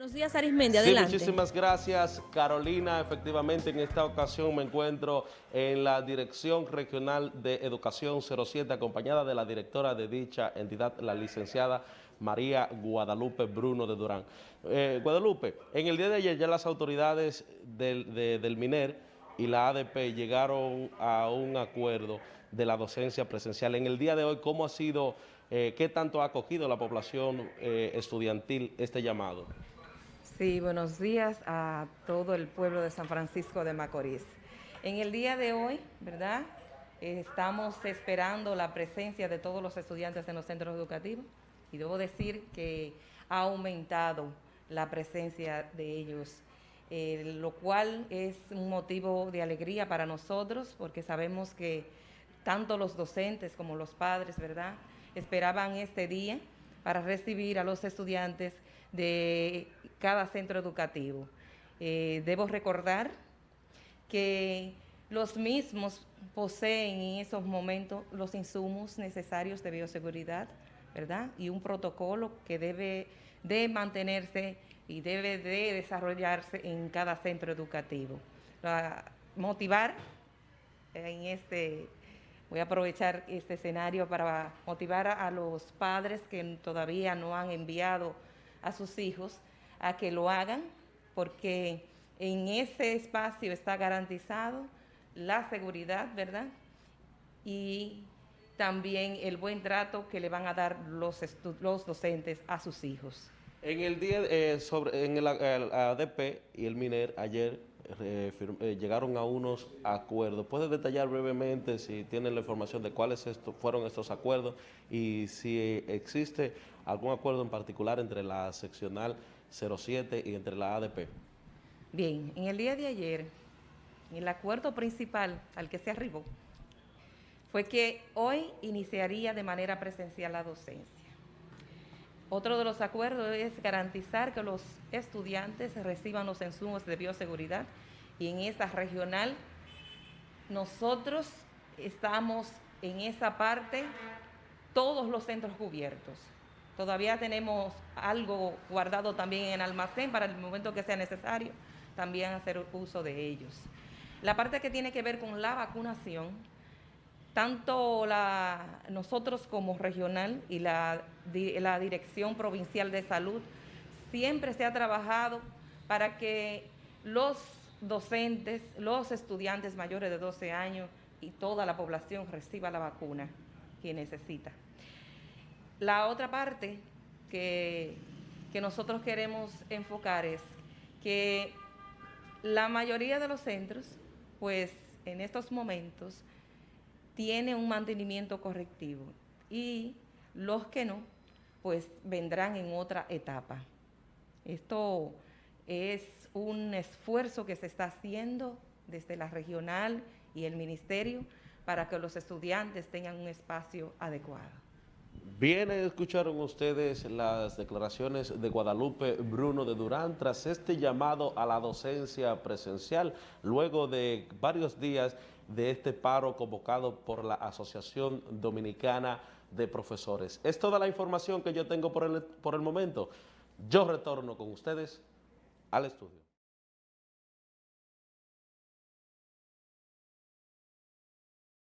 Buenos días, Arismendi, adelante. Sí, muchísimas gracias, Carolina. Efectivamente, en esta ocasión me encuentro en la Dirección Regional de Educación 07, acompañada de la directora de dicha entidad, la licenciada María Guadalupe Bruno de Durán. Eh, Guadalupe, en el día de ayer ya las autoridades del, del MINER y la ADP llegaron a un acuerdo de la docencia presencial. En el día de hoy, ¿cómo ha sido, eh, qué tanto ha acogido la población eh, estudiantil este llamado? Sí, buenos días a todo el pueblo de San Francisco de Macorís. En el día de hoy, ¿verdad? Estamos esperando la presencia de todos los estudiantes en los centros educativos y debo decir que ha aumentado la presencia de ellos, eh, lo cual es un motivo de alegría para nosotros porque sabemos que tanto los docentes como los padres, ¿verdad?, esperaban este día para recibir a los estudiantes de cada centro educativo. Eh, debo recordar que los mismos poseen en esos momentos los insumos necesarios de bioseguridad, ¿verdad? Y un protocolo que debe de mantenerse y debe de desarrollarse en cada centro educativo. motivar en este, voy a aprovechar este escenario para motivar a los padres que todavía no han enviado a sus hijos a que lo hagan, porque en ese espacio está garantizado la seguridad, ¿verdad? Y también el buen trato que le van a dar los, los docentes a sus hijos. En el día eh, sobre en el, ADP y el MINER ayer eh, eh, llegaron a unos acuerdos. ¿Puede detallar brevemente si tienen la información de cuáles fueron estos acuerdos y si existe algún acuerdo en particular entre la seccional 07 y entre la ADP? Bien, en el día de ayer, el acuerdo principal al que se arribó fue que hoy iniciaría de manera presencial la docencia. Otro de los acuerdos es garantizar que los estudiantes reciban los insumos de bioseguridad y en esta regional nosotros estamos en esa parte todos los centros cubiertos. Todavía tenemos algo guardado también en almacén para el momento que sea necesario también hacer uso de ellos. La parte que tiene que ver con la vacunación, tanto nosotros como regional y la Dirección Provincial de Salud, siempre se ha trabajado para que los docentes, los estudiantes mayores de 12 años y toda la población reciba la vacuna que necesita. La otra parte que, nosotros queremos enfocar es que la mayoría de los centros, pues en estos momentos, tiene un mantenimiento correctivo y los que no, pues vendrán en otra etapa. Esto es un esfuerzo que se está haciendo desde la regional y el ministerio para que los estudiantes tengan un espacio adecuado. Bien, escucharon ustedes las declaraciones de Guadalupe Bruno de Durán tras este llamado a la docencia presencial, luego de varios días de este paro convocado por la Asociación Dominicana de Profesores. Es toda la información que yo tengo por el, por el momento. Yo retorno con ustedes al estudio.